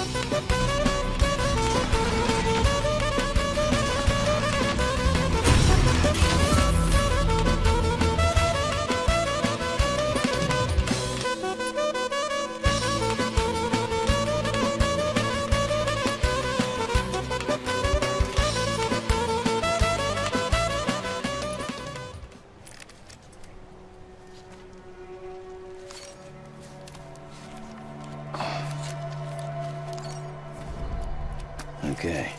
We'll be right back. Okay.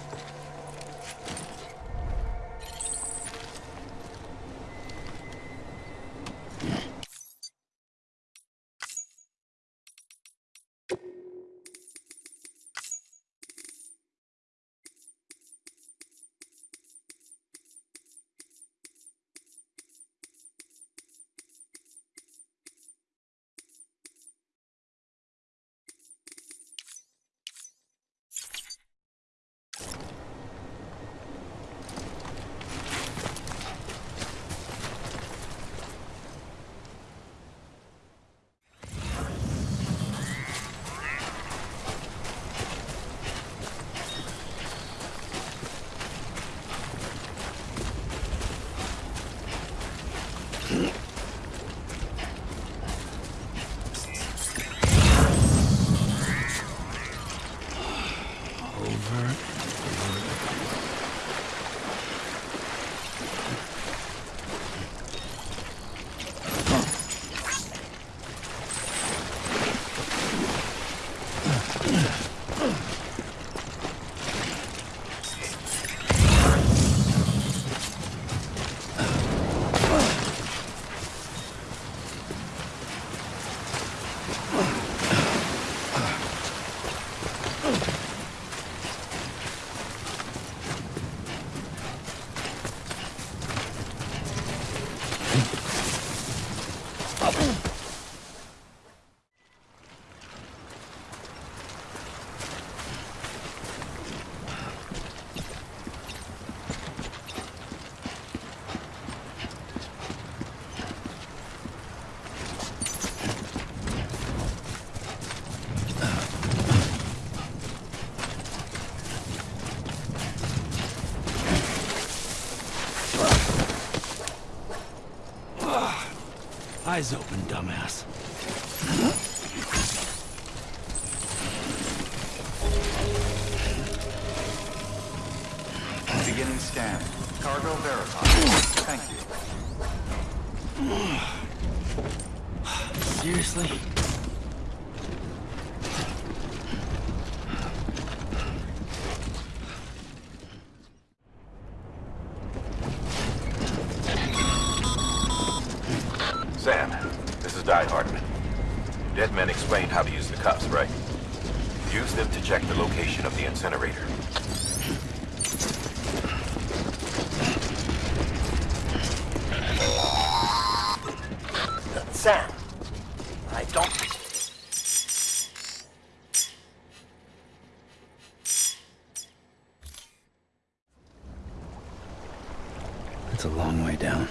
Eyes open, dumbass. Beginning scan. Cargo verified. Thank you. Seriously? Sam, this is Die-Hardman. Dead men explained how to use the cuffs, right? Use them to check the location of the incinerator. Sam, I don't... It's a long way down.